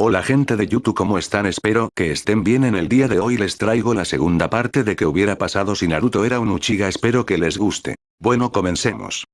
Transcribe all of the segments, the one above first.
Hola gente de YouTube ¿cómo están? Espero que estén bien en el día de hoy les traigo la segunda parte de que hubiera pasado si Naruto era un Uchiha espero que les guste. Bueno comencemos.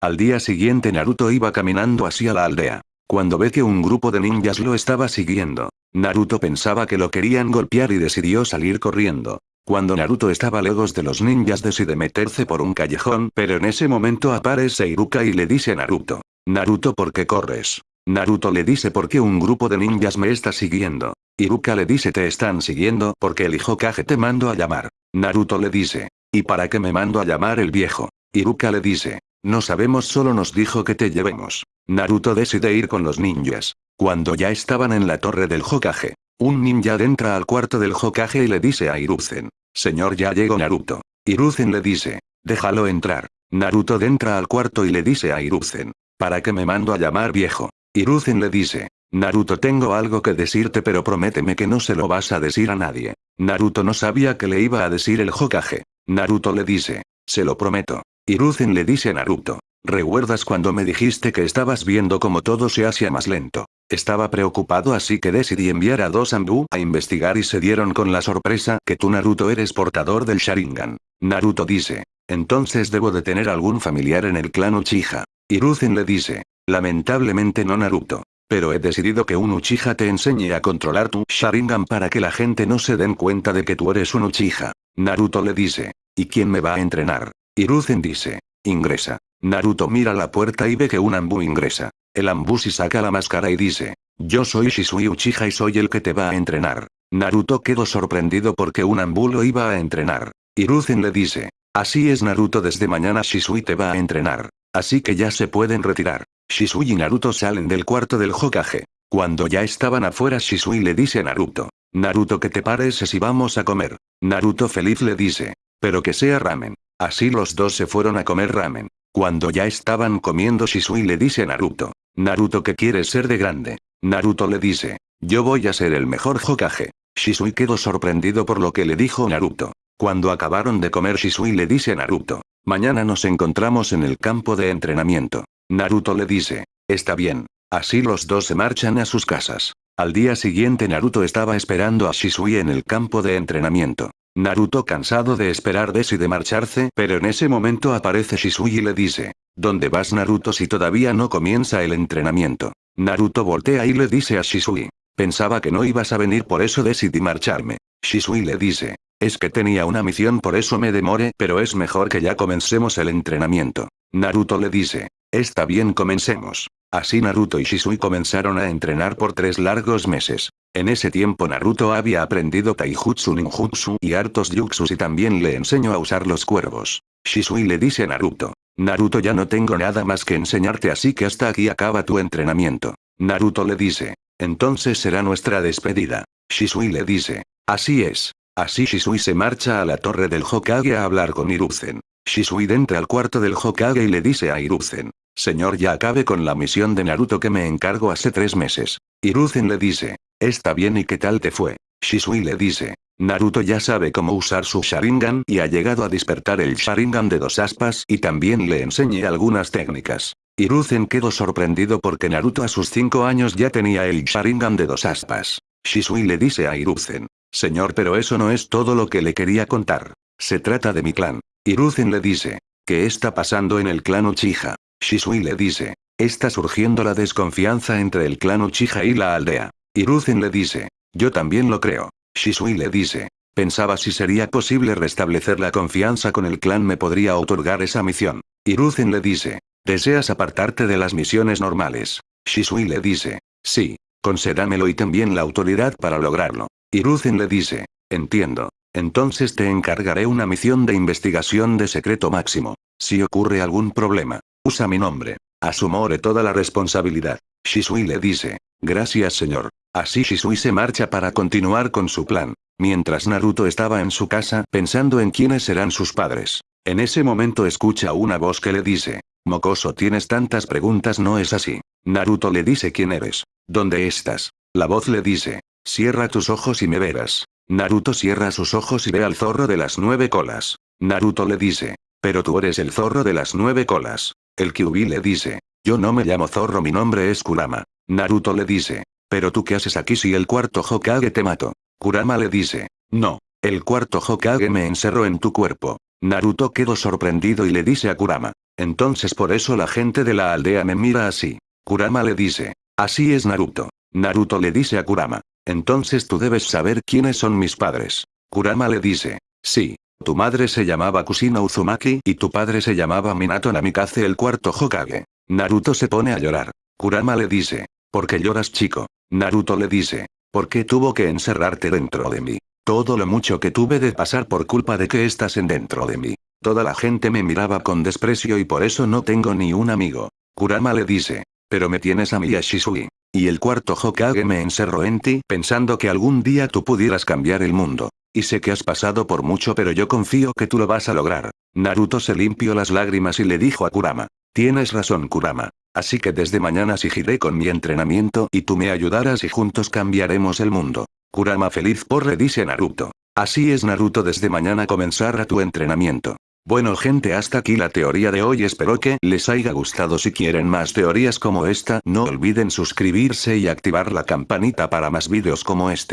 Al día siguiente Naruto iba caminando hacia la aldea. Cuando ve que un grupo de ninjas lo estaba siguiendo, Naruto pensaba que lo querían golpear y decidió salir corriendo. Cuando Naruto estaba lejos de los ninjas decide meterse por un callejón pero en ese momento aparece Iruka y le dice a Naruto. Naruto ¿por qué corres? Naruto le dice por qué un grupo de ninjas me está siguiendo. Iruka le dice te están siguiendo porque el Hokage te mando a llamar. Naruto le dice. ¿Y para qué me mando a llamar el viejo? Iruka le dice. No sabemos solo nos dijo que te llevemos. Naruto decide ir con los ninjas. Cuando ya estaban en la torre del Hokage, un ninja entra al cuarto del Hokage y le dice a Hiruzen. Señor ya llegó Naruto. Hiruzen le dice. Déjalo entrar. Naruto entra al cuarto y le dice a Hiruzen. ¿Para qué me mando a llamar viejo? Hiruzen le dice. Naruto tengo algo que decirte pero prométeme que no se lo vas a decir a nadie. Naruto no sabía que le iba a decir el Hokage. Naruto le dice. Se lo prometo. Hiruzen le dice a Naruto. ¿Recuerdas cuando me dijiste que estabas viendo cómo todo se hacía más lento? Estaba preocupado así que decidí enviar a dos Ambu a investigar y se dieron con la sorpresa que tú Naruto eres portador del Sharingan. Naruto dice. Entonces debo de tener algún familiar en el clan Uchiha. Hiruzen le dice. Lamentablemente no Naruto. Pero he decidido que un Uchiha te enseñe a controlar tu Sharingan para que la gente no se den cuenta de que tú eres un Uchiha. Naruto le dice. ¿Y quién me va a entrenar? Hiruzen dice. Ingresa. Naruto mira la puerta y ve que un Ambu ingresa. El Ambushi saca la máscara y dice. Yo soy Shisui Uchiha y soy el que te va a entrenar. Naruto quedó sorprendido porque un Ambu lo iba a entrenar. Hiruzen le dice. Así es Naruto desde mañana Shisui te va a entrenar. Así que ya se pueden retirar. Shisui y Naruto salen del cuarto del Hokage. Cuando ya estaban afuera Shisui le dice a Naruto. Naruto ¿qué te parece si vamos a comer? Naruto feliz le dice. Pero que sea ramen. Así los dos se fueron a comer ramen. Cuando ya estaban comiendo Shisui le dice a Naruto. Naruto ¿qué quieres ser de grande? Naruto le dice. Yo voy a ser el mejor Hokage. Shisui quedó sorprendido por lo que le dijo Naruto. Cuando acabaron de comer Shisui le dice a Naruto. Mañana nos encontramos en el campo de entrenamiento. Naruto le dice. Está bien. Así los dos se marchan a sus casas. Al día siguiente Naruto estaba esperando a Shisui en el campo de entrenamiento. Naruto cansado de esperar decide marcharse, pero en ese momento aparece Shisui y le dice. ¿Dónde vas Naruto si todavía no comienza el entrenamiento? Naruto voltea y le dice a Shisui. Pensaba que no ibas a venir por eso decidí marcharme. Shisui le dice. Es que tenía una misión por eso me demore pero es mejor que ya comencemos el entrenamiento. Naruto le dice. Está bien comencemos. Así Naruto y Shisui comenzaron a entrenar por tres largos meses. En ese tiempo Naruto había aprendido Taijutsu Ninjutsu y hartos Jutsus y también le enseñó a usar los cuervos. Shisui le dice a Naruto. Naruto ya no tengo nada más que enseñarte así que hasta aquí acaba tu entrenamiento. Naruto le dice. Entonces será nuestra despedida. Shisui le dice. Así es. Así Shisui se marcha a la torre del Hokage a hablar con Hiruzen. Shisui entra al cuarto del Hokage y le dice a Hiruzen. Señor ya acabe con la misión de Naruto que me encargo hace tres meses. Hiruzen le dice. Está bien y qué tal te fue. Shisui le dice. Naruto ya sabe cómo usar su Sharingan y ha llegado a despertar el Sharingan de dos aspas y también le enseñé algunas técnicas. Hiruzen quedó sorprendido porque Naruto a sus 5 años ya tenía el Sharingan de dos aspas. Shisui le dice a Hiruzen. Señor pero eso no es todo lo que le quería contar. Se trata de mi clan. Hiruzen le dice. ¿Qué está pasando en el clan Uchiha? Shisui le dice. Está surgiendo la desconfianza entre el clan Uchiha y la aldea. Hiruzen le dice. Yo también lo creo. Shisui le dice. Pensaba si sería posible restablecer la confianza con el clan me podría otorgar esa misión. Hiruzen le dice. ¿Deseas apartarte de las misiones normales? Shisui le dice. Sí. Concédamelo y también la autoridad para lograrlo. Hiruzen le dice. Entiendo. Entonces te encargaré una misión de investigación de secreto máximo. Si ocurre algún problema, Usa mi nombre. Asumore toda la responsabilidad. Shisui le dice. Gracias señor. Así Shisui se marcha para continuar con su plan. Mientras Naruto estaba en su casa pensando en quiénes serán sus padres. En ese momento escucha una voz que le dice. Mocoso tienes tantas preguntas no es así. Naruto le dice quién eres. ¿Dónde estás? La voz le dice. Cierra tus ojos y me verás. Naruto cierra sus ojos y ve al zorro de las nueve colas. Naruto le dice. Pero tú eres el zorro de las nueve colas. El Kyuubi le dice. Yo no me llamo Zorro mi nombre es Kurama. Naruto le dice. Pero tú qué haces aquí si el cuarto Hokage te mató. Kurama le dice. No. El cuarto Hokage me encerró en tu cuerpo. Naruto quedó sorprendido y le dice a Kurama. Entonces por eso la gente de la aldea me mira así. Kurama le dice. Así es Naruto. Naruto le dice a Kurama. Entonces tú debes saber quiénes son mis padres. Kurama le dice. Sí. Tu madre se llamaba Kusina Uzumaki y tu padre se llamaba Minato Namikaze el cuarto Hokage. Naruto se pone a llorar. Kurama le dice. ¿Por qué lloras chico? Naruto le dice. ¿Por qué tuvo que encerrarte dentro de mí? Todo lo mucho que tuve de pasar por culpa de que estás en dentro de mí. Toda la gente me miraba con desprecio y por eso no tengo ni un amigo. Kurama le dice. Pero me tienes a mí a Shisui. Y el cuarto Hokage me encerró en ti pensando que algún día tú pudieras cambiar el mundo. Y sé que has pasado por mucho pero yo confío que tú lo vas a lograr. Naruto se limpió las lágrimas y le dijo a Kurama. Tienes razón Kurama. Así que desde mañana seguiré con mi entrenamiento y tú me ayudarás y juntos cambiaremos el mundo. Kurama feliz por le dice Naruto. Así es Naruto desde mañana comenzará tu entrenamiento. Bueno gente hasta aquí la teoría de hoy espero que les haya gustado si quieren más teorías como esta no olviden suscribirse y activar la campanita para más vídeos como este.